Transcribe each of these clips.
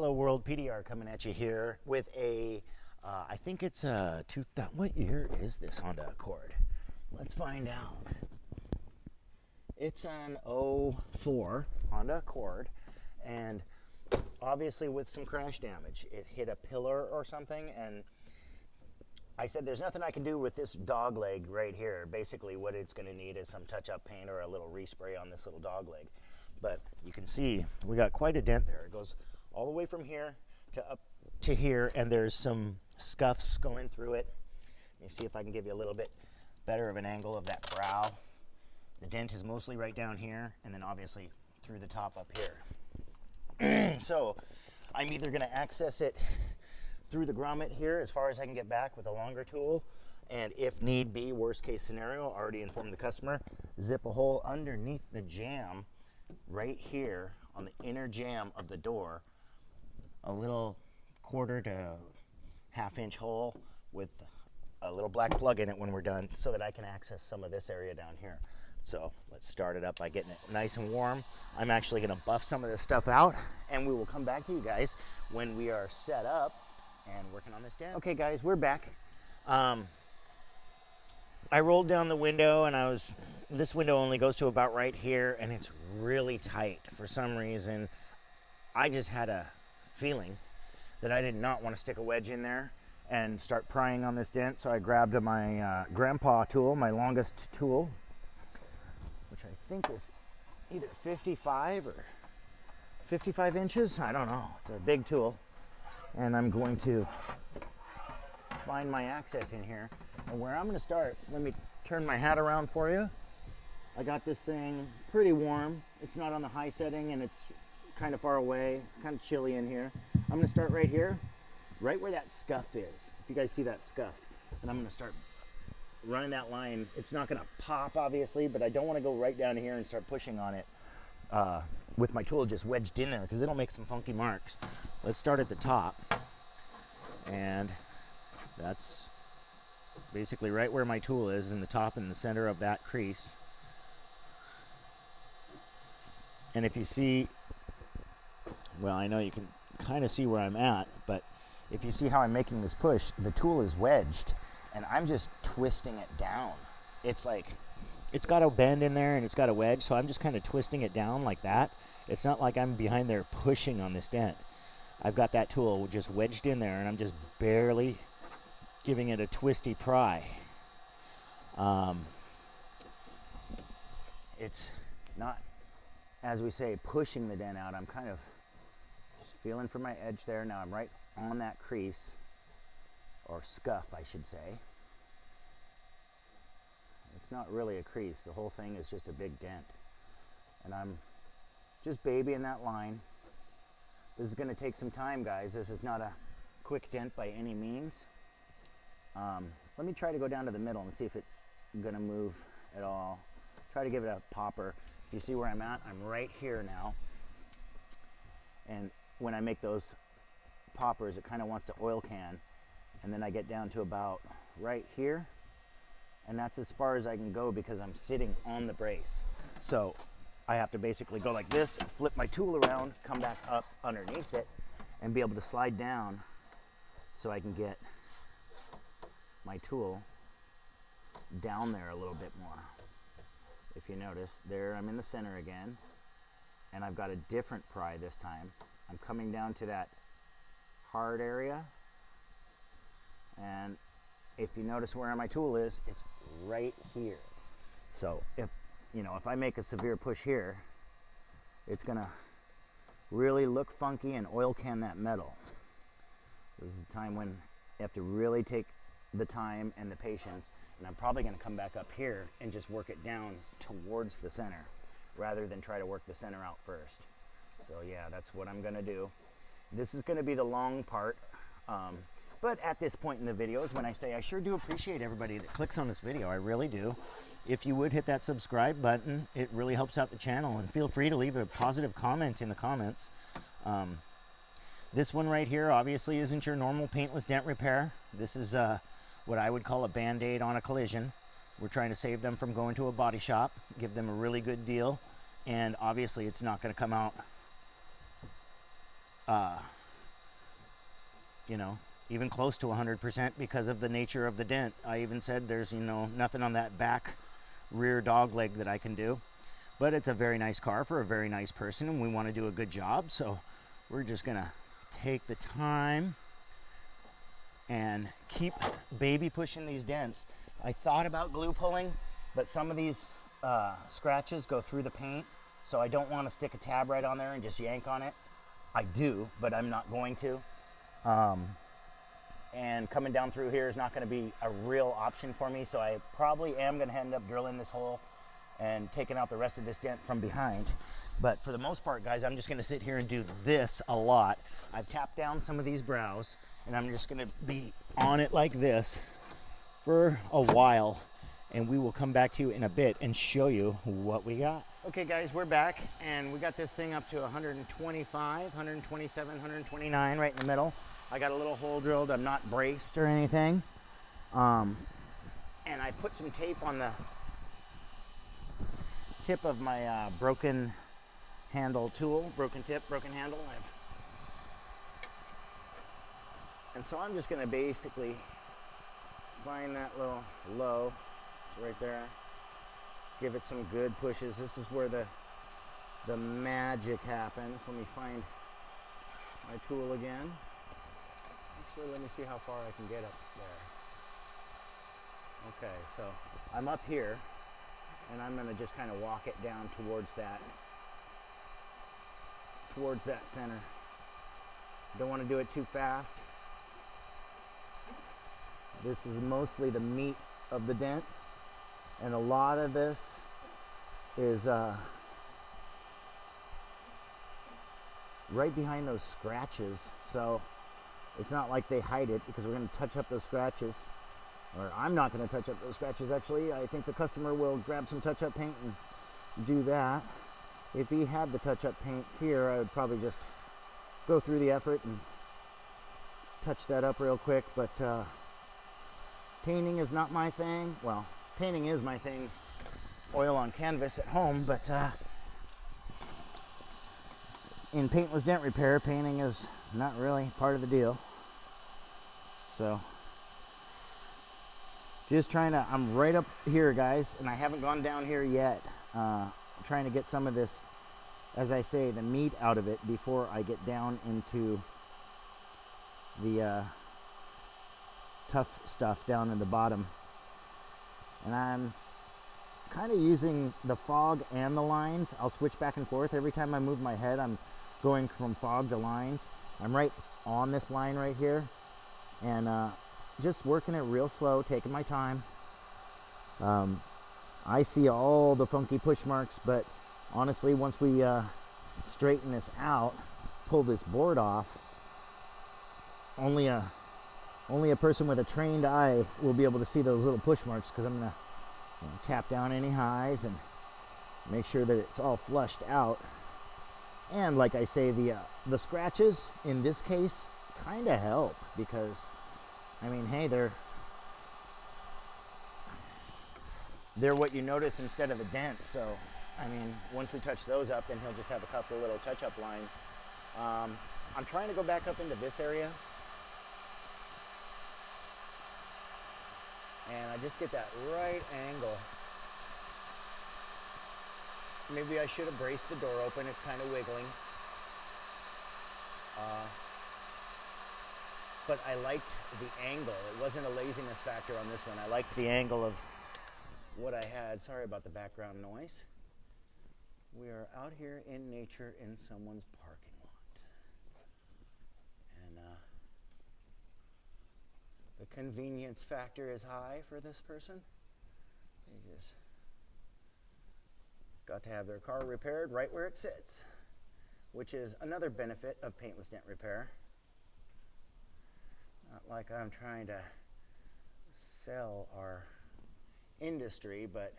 Hello World PDR coming at you here with a, uh, I think it's a 2000, what year is this Honda Accord? Let's find out. It's an 04 Honda Accord and obviously with some crash damage. It hit a pillar or something and I said there's nothing I can do with this dog leg right here. Basically what it's gonna need is some touch-up paint or a little respray on this little dog leg. But you can see we got quite a dent there. It goes all the way from here to up to here and there's some scuffs going through it. Let me see if I can give you a little bit better of an angle of that brow. The dent is mostly right down here and then obviously through the top up here. so I'm either gonna access it through the grommet here as far as I can get back with a longer tool and if need be, worst case scenario, already informed the customer, zip a hole underneath the jamb right here on the inner jamb of the door a little quarter to half inch hole with a little black plug in it when we're done so that I can access some of this area down here. So let's start it up by getting it nice and warm. I'm actually gonna buff some of this stuff out and we will come back to you guys when we are set up and working on this dent. Okay guys, we're back. Um, I rolled down the window and I was, this window only goes to about right here and it's really tight for some reason. I just had a feeling that I did not want to stick a wedge in there and start prying on this dent. So I grabbed my uh, grandpa tool, my longest tool, which I think is either 55 or 55 inches. I don't know. It's a big tool. And I'm going to find my access in here. And where I'm going to start, let me turn my hat around for you. I got this thing pretty warm. It's not on the high setting and it's kind of far away. It's kind of chilly in here. I'm gonna start right here, right where that scuff is. If you guys see that scuff, and I'm gonna start running that line. It's not gonna pop obviously, but I don't wanna go right down here and start pushing on it uh, with my tool just wedged in there because it'll make some funky marks. Let's start at the top. And that's basically right where my tool is in the top and the center of that crease. And if you see well, I know you can kind of see where I'm at, but if you see how I'm making this push, the tool is wedged and I'm just twisting it down. It's like, it's got a bend in there and it's got a wedge, so I'm just kind of twisting it down like that. It's not like I'm behind there pushing on this dent. I've got that tool just wedged in there and I'm just barely giving it a twisty pry. Um, it's not, as we say, pushing the dent out. I'm kind of feeling for my edge there. Now I'm right on that crease, or scuff, I should say. It's not really a crease. The whole thing is just a big dent. And I'm just babying that line. This is going to take some time, guys. This is not a quick dent by any means. Um, let me try to go down to the middle and see if it's going to move at all. Try to give it a popper. You see where I'm at? I'm right here now. And when I make those poppers, it kind of wants to oil can. And then I get down to about right here. And that's as far as I can go because I'm sitting on the brace. So I have to basically go like this, flip my tool around, come back up underneath it, and be able to slide down so I can get my tool down there a little bit more. If you notice, there I'm in the center again, and I've got a different pry this time. I'm coming down to that hard area. And if you notice where my tool is it's right here. So if you know if I make a severe push here it's gonna really look funky and oil can that metal. This is a time when you have to really take the time and the patience and I'm probably to come back up here and just work it down towards the center rather than try to work the center out first so yeah, that's what I'm gonna do. This is gonna be the long part. Um, but at this point in the videos, when I say I sure do appreciate everybody that clicks on this video, I really do. If you would hit that subscribe button, it really helps out the channel. And feel free to leave a positive comment in the comments. Um, this one right here obviously isn't your normal paintless dent repair. This is uh, what I would call a band-aid on a collision. We're trying to save them from going to a body shop, give them a really good deal. And obviously it's not gonna come out uh, you know, even close to 100% because of the nature of the dent. I even said there's, you know, nothing on that back rear dog leg that I can do. But it's a very nice car for a very nice person and we want to do a good job. So we're just going to take the time and keep baby pushing these dents. I thought about glue pulling, but some of these uh, scratches go through the paint. So I don't want to stick a tab right on there and just yank on it. I do, but I'm not going to. Um, and coming down through here is not going to be a real option for me. So I probably am going to end up drilling this hole and taking out the rest of this dent from behind. But for the most part, guys, I'm just going to sit here and do this a lot. I've tapped down some of these brows and I'm just going to be on it like this for a while and we will come back to you in a bit and show you what we got. Okay guys, we're back and we got this thing up to 125, 127, 129 right in the middle. I got a little hole drilled. I'm not braced or anything. Um, and I put some tape on the tip of my uh, broken handle tool, broken tip, broken handle. I've, and so I'm just gonna basically find that little low, it's right there. Give it some good pushes. This is where the, the magic happens. Let me find my tool again. Actually, let me see how far I can get up there. Okay, so I'm up here and I'm gonna just kind of walk it down towards that, towards that center. Don't want to do it too fast. This is mostly the meat of the dent and a lot of this is uh, right behind those scratches. So it's not like they hide it because we're going to touch up those scratches. Or I'm not going to touch up those scratches actually. I think the customer will grab some touch-up paint and do that. If he had the touch-up paint here, I would probably just go through the effort and touch that up real quick. But uh, painting is not my thing. Well, painting is my thing. Oil on canvas at home, but uh, in paintless dent repair, painting is not really part of the deal. So just trying to, I'm right up here guys, and I haven't gone down here yet. Uh, trying to get some of this, as I say, the meat out of it before I get down into the uh, tough stuff down in the bottom. And I'm kind of using the fog and the lines. I'll switch back and forth. Every time I move my head, I'm going from fog to lines. I'm right on this line right here and uh, just working it real slow, taking my time. Um, I see all the funky push marks, but honestly, once we uh, straighten this out, pull this board off, only a only a person with a trained eye will be able to see those little push marks because I'm gonna you know, tap down any highs and make sure that it's all flushed out. And like I say, the uh, the scratches in this case kind of help because, I mean, hey, they're they're what you notice instead of a dent. So, I mean, once we touch those up, then he'll just have a couple little touch-up lines. Um, I'm trying to go back up into this area. And I just get that right angle. Maybe I should have braced the door open. It's kind of wiggling. Uh, but I liked the angle. It wasn't a laziness factor on this one. I liked the angle of what I had. Sorry about the background noise. We are out here in nature in someone's parking lot. And uh, the convenience factor is high for this person. They just got to have their car repaired right where it sits, which is another benefit of paintless dent repair. Not like I'm trying to sell our industry, but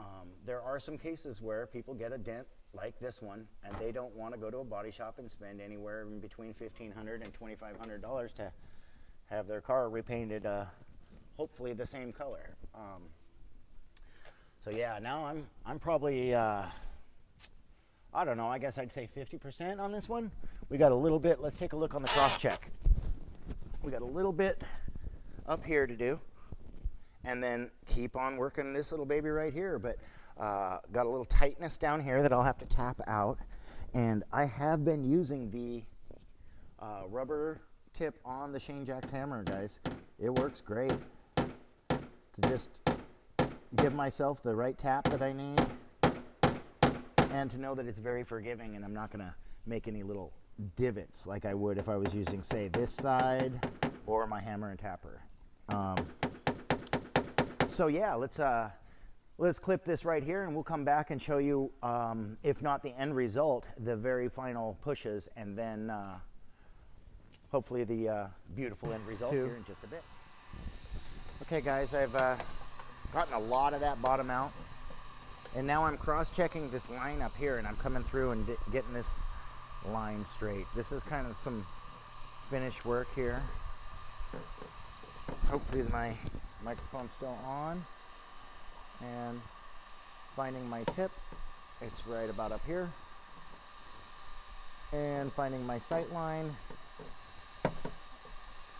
um, there are some cases where people get a dent like this one and they don't want to go to a body shop and spend anywhere in between $1,500 and $2,500 to have their car repainted uh, hopefully the same color. Um, so yeah, now I'm, I'm probably uh, I don't know, I guess I'd say 50% on this one. We got a little bit, let's take a look on the cross check. We got a little bit up here to do and then keep on working this little baby right here. But uh, got a little tightness down here that I'll have to tap out. And I have been using the uh, rubber tip on the Shane Jacks hammer, guys. It works great to just give myself the right tap that I need and to know that it's very forgiving and I'm not going to make any little divots like I would if I was using, say, this side or my hammer and tapper. Um, so yeah, let's uh, let's clip this right here and we'll come back and show you, um, if not the end result, the very final pushes and then uh, hopefully the uh, beautiful end result Two. here in just a bit. Okay guys, I've uh, gotten a lot of that bottom out and now I'm cross-checking this line up here and I'm coming through and getting this line straight. This is kind of some finish work here. Hopefully my microphone's still on. And finding my tip, it's right about up here. And finding my sight line.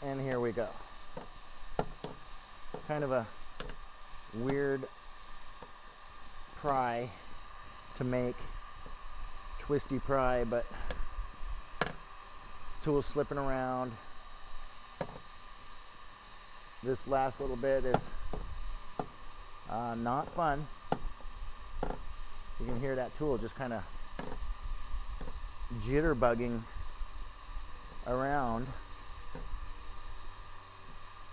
And here we go. Kind of a weird pry to make twisty pry, but tool slipping around. This last little bit is uh, not fun. You can hear that tool just kind of jitterbugging around.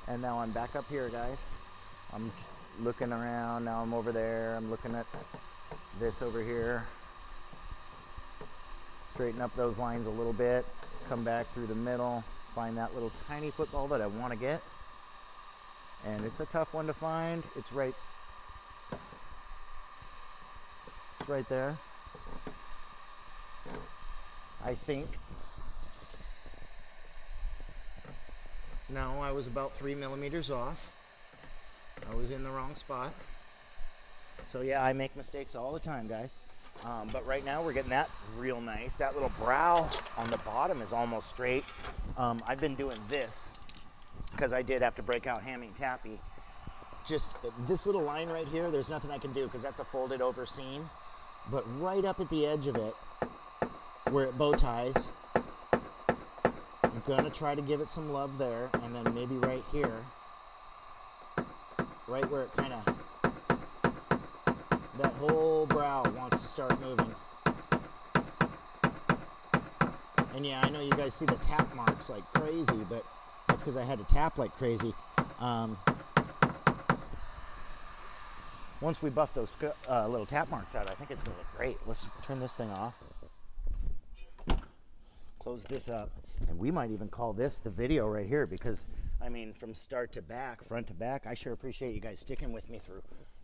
And now I'm back up here, guys. I'm looking around. Now I'm over there. I'm looking at this over here straighten up those lines a little bit, come back through the middle, find that little tiny football that I want to get. And it's a tough one to find. It's right, right there. I think. No, I was about three millimeters off. I was in the wrong spot. So yeah, I make mistakes all the time, guys. Um, but right now we're getting that real nice. That little brow on the bottom is almost straight. Um, I've been doing this because I did have to break out Hammy Tappy. Just this little line right here, there's nothing I can do because that's a folded over seam. But right up at the edge of it, where it bow ties, gonna try to give it some love there and then maybe right here, right where it kind of that whole brow wants to start moving. And yeah, I know you guys see the tap marks like crazy, but that's because I had to tap like crazy. Um, once we buff those uh, little tap marks out, I think it's gonna look great. Let's turn this thing off. Close this up. And we might even call this the video right here because, I mean, from start to back, front to back, I sure appreciate you guys sticking with me through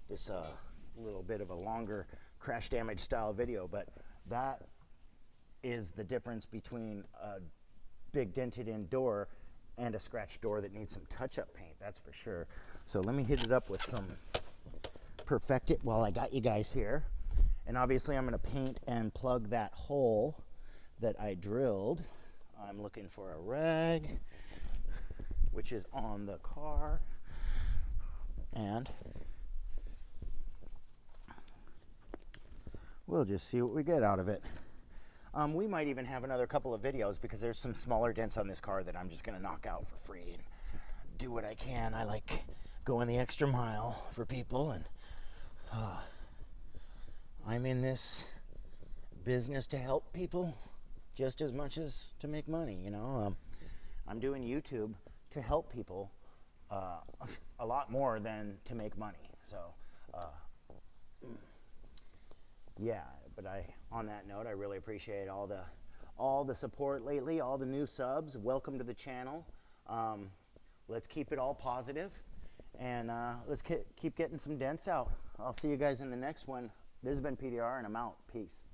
this uh, little bit of a longer crash damage style video, but that is the difference between a big dented in door and a scratch door that needs some touch-up paint, that's for sure. So let me hit it up with some Perfect It while I got you guys here. And obviously I'm gonna paint and plug that hole that I drilled. I'm looking for a rag, which is on the car. And we'll just see what we get out of it. Um, we might even have another couple of videos because there's some smaller dents on this car that I'm just going to knock out for free and do what I can. I like going the extra mile for people and uh, I'm in this business to help people just as much as to make money, you know. Um, I'm doing YouTube to help people uh, a lot more than to make money. So, uh, yeah, but I on that note, I really appreciate all the all the support lately, all the new subs. Welcome to the channel. Um, let's keep it all positive, and uh, let's keep getting some dents out. I'll see you guys in the next one. This has been PDR, and I'm out. Peace.